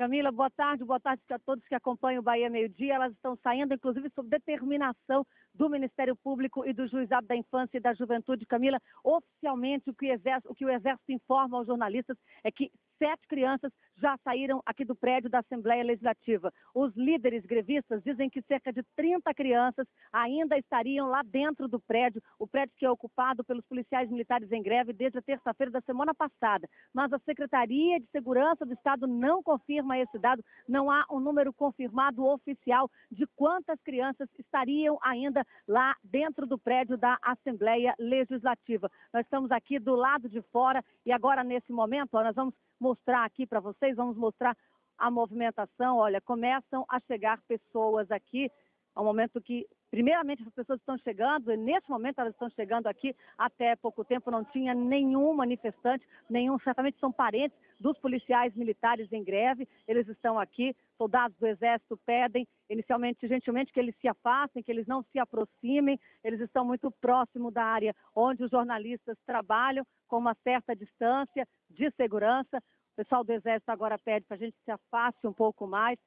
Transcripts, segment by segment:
Camila, boa tarde, boa tarde a todos que acompanham o Bahia Meio Dia. Elas estão saindo, inclusive, sob determinação do Ministério Público e do Juizado da Infância e da Juventude. Camila, oficialmente o que, o, que o Exército informa aos jornalistas é que sete crianças já saíram aqui do prédio da Assembleia Legislativa. Os líderes grevistas dizem que cerca de 30 crianças ainda estariam lá dentro do prédio, o prédio que é ocupado pelos policiais militares em greve desde a terça-feira da semana passada. Mas a Secretaria de Segurança do Estado não confirma esse dado, não há um número confirmado oficial de quantas crianças estariam ainda lá dentro do prédio da Assembleia Legislativa. Nós estamos aqui do lado de fora e agora, nesse momento, nós vamos mostrar aqui para vocês, vamos mostrar a movimentação. Olha, começam a chegar pessoas aqui, ao momento que, primeiramente, as pessoas estão chegando, e nesse momento elas estão chegando aqui, até pouco tempo não tinha nenhum manifestante, nenhum, certamente são parentes dos policiais militares em greve, eles estão aqui, soldados do Exército pedem, inicialmente, gentilmente, que eles se afastem, que eles não se aproximem, eles estão muito próximo da área onde os jornalistas trabalham, com uma certa distância de segurança. O pessoal do Exército agora pede para a gente se afaste um pouco mais,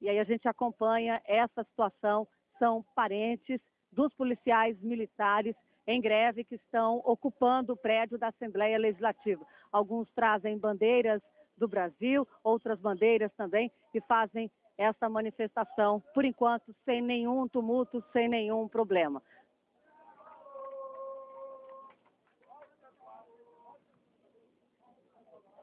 e aí a gente acompanha essa situação. São parentes dos policiais militares em greve que estão ocupando o prédio da Assembleia Legislativa. Alguns trazem bandeiras do Brasil, outras bandeiras também, e fazem essa manifestação, por enquanto, sem nenhum tumulto, sem nenhum problema.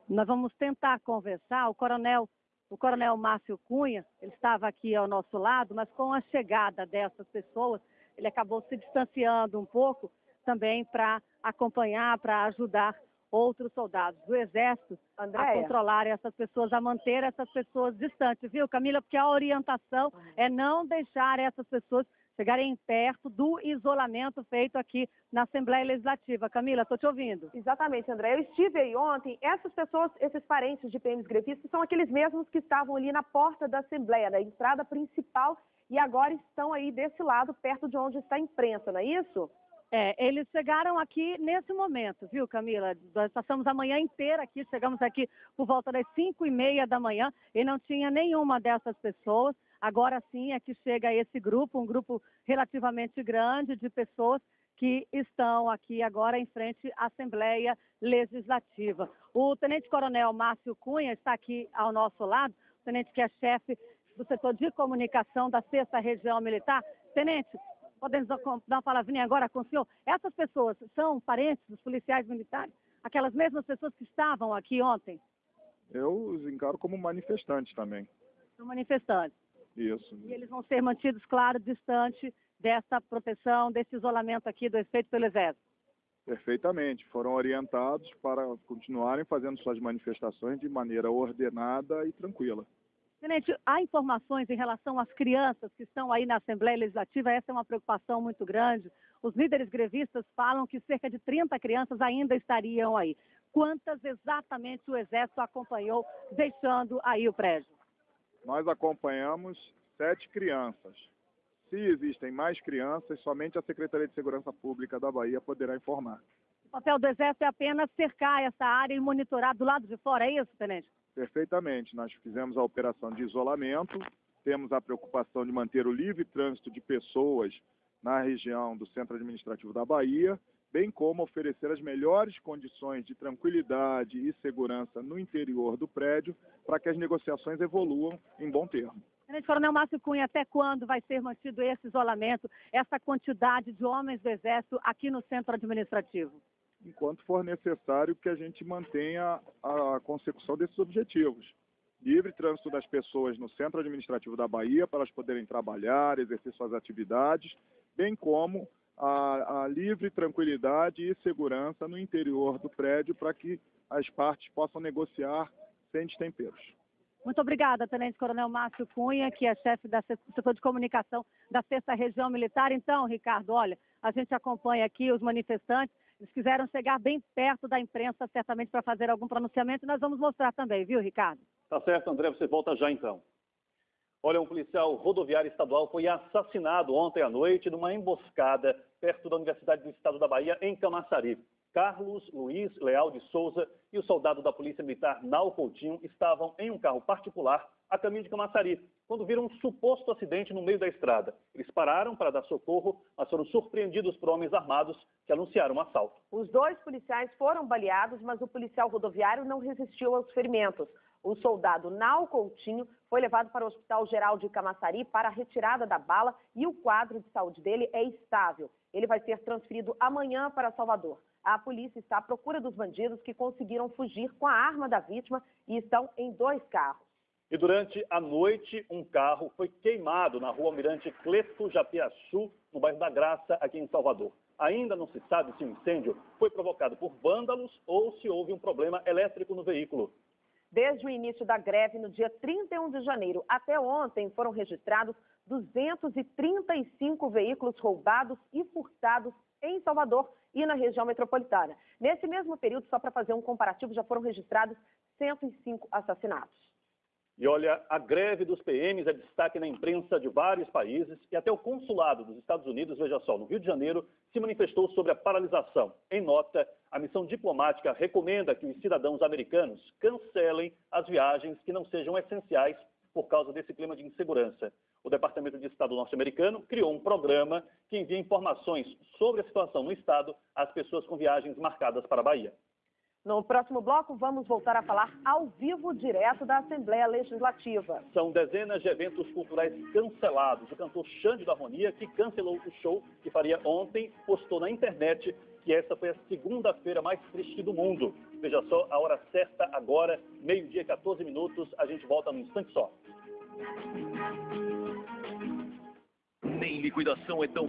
Nós vamos tentar conversar. O coronel, o coronel Márcio Cunha, ele estava aqui ao nosso lado, mas com a chegada dessas pessoas, ele acabou se distanciando um pouco também para acompanhar, para ajudar outros soldados do Exército Andréia. a controlar essas pessoas, a manter essas pessoas distantes, viu, Camila? Porque a orientação é não deixar essas pessoas chegarem perto do isolamento feito aqui na Assembleia Legislativa. Camila, estou te ouvindo. Exatamente, André. Eu estive aí ontem. Essas pessoas, esses parentes de PMs grevistas, são aqueles mesmos que estavam ali na porta da Assembleia, na entrada principal e agora estão aí desse lado, perto de onde está a imprensa, não é isso? É, eles chegaram aqui nesse momento, viu, Camila? Nós passamos a manhã inteira aqui, chegamos aqui por volta das 5 e meia da manhã e não tinha nenhuma dessas pessoas. Agora sim é que chega esse grupo, um grupo relativamente grande de pessoas que estão aqui agora em frente à Assembleia Legislativa. O Tenente Coronel Márcio Cunha está aqui ao nosso lado, o tenente que é chefe do setor de comunicação da Sexta Região Militar. Tenente, podemos dar uma palavrinha agora com o senhor? Essas pessoas são parentes dos policiais militares? Aquelas mesmas pessoas que estavam aqui ontem? Eu os encaro como manifestantes também. São manifestantes? Isso. E eles vão ser mantidos, claro, distante dessa proteção, desse isolamento aqui do efeito pelo Exército? Perfeitamente. Foram orientados para continuarem fazendo suas manifestações de maneira ordenada e tranquila. Tenente, há informações em relação às crianças que estão aí na Assembleia Legislativa, essa é uma preocupação muito grande. Os líderes grevistas falam que cerca de 30 crianças ainda estariam aí. Quantas exatamente o Exército acompanhou deixando aí o prédio? Nós acompanhamos sete crianças. Se existem mais crianças, somente a Secretaria de Segurança Pública da Bahia poderá informar. O papel do Exército é apenas cercar essa área e monitorar do lado de fora, é isso, Tenente? Perfeitamente. Nós fizemos a operação de isolamento, temos a preocupação de manter o livre trânsito de pessoas na região do Centro Administrativo da Bahia, bem como oferecer as melhores condições de tranquilidade e segurança no interior do prédio para que as negociações evoluam em bom termo. Tenente Coronel Márcio Cunha, até quando vai ser mantido esse isolamento, essa quantidade de homens do Exército aqui no centro administrativo? enquanto for necessário que a gente mantenha a consecução desses objetivos. Livre trânsito das pessoas no centro administrativo da Bahia para elas poderem trabalhar, exercer suas atividades, bem como a, a livre tranquilidade e segurança no interior do prédio para que as partes possam negociar sem destemperos. Muito obrigada, Tenente Coronel Márcio Cunha, que é chefe do setor de comunicação da Sexta Região Militar. Então, Ricardo, olha, a gente acompanha aqui os manifestantes eles quiseram chegar bem perto da imprensa, certamente, para fazer algum pronunciamento, e nós vamos mostrar também, viu, Ricardo? Tá certo, André, você volta já então. Olha, um policial rodoviário estadual foi assassinado ontem à noite numa emboscada perto da Universidade do Estado da Bahia, em Camaçari. Carlos Luiz Leal de Souza e o soldado da Polícia Militar Nau Coutinho estavam em um carro particular a caminho de Camaçari, quando viram um suposto acidente no meio da estrada. Eles pararam para dar socorro, mas foram surpreendidos por homens armados que anunciaram um assalto. Os dois policiais foram baleados, mas o policial rodoviário não resistiu aos ferimentos. O soldado Nau Coutinho foi levado para o Hospital Geral de Camaçari para a retirada da bala e o quadro de saúde dele é estável. Ele vai ser transferido amanhã para Salvador. A polícia está à procura dos bandidos que conseguiram fugir com a arma da vítima e estão em dois carros. E durante a noite, um carro foi queimado na rua Almirante Cleto Japiaçu, no bairro da Graça, aqui em Salvador. Ainda não se sabe se o incêndio foi provocado por vândalos ou se houve um problema elétrico no veículo. Desde o início da greve, no dia 31 de janeiro até ontem, foram registrados 235 veículos roubados e furtados em Salvador e na região metropolitana. Nesse mesmo período, só para fazer um comparativo, já foram registrados 105 assassinatos. E olha, a greve dos PMs é destaque na imprensa de vários países e até o consulado dos Estados Unidos, veja só, no Rio de Janeiro, se manifestou sobre a paralisação. Em nota, a missão diplomática recomenda que os cidadãos americanos cancelem as viagens que não sejam essenciais por causa desse clima de insegurança. O Departamento de Estado norte-americano criou um programa que envia informações sobre a situação no estado às pessoas com viagens marcadas para a Bahia. No próximo bloco, vamos voltar a falar ao vivo, direto da Assembleia Legislativa. São dezenas de eventos culturais cancelados. O cantor Xande da Harmonia, que cancelou o show que faria ontem, postou na internet que essa foi a segunda-feira mais triste do mundo. Veja só, a hora certa agora, meio-dia, 14 minutos. A gente volta num instante só. Nem liquidação é tão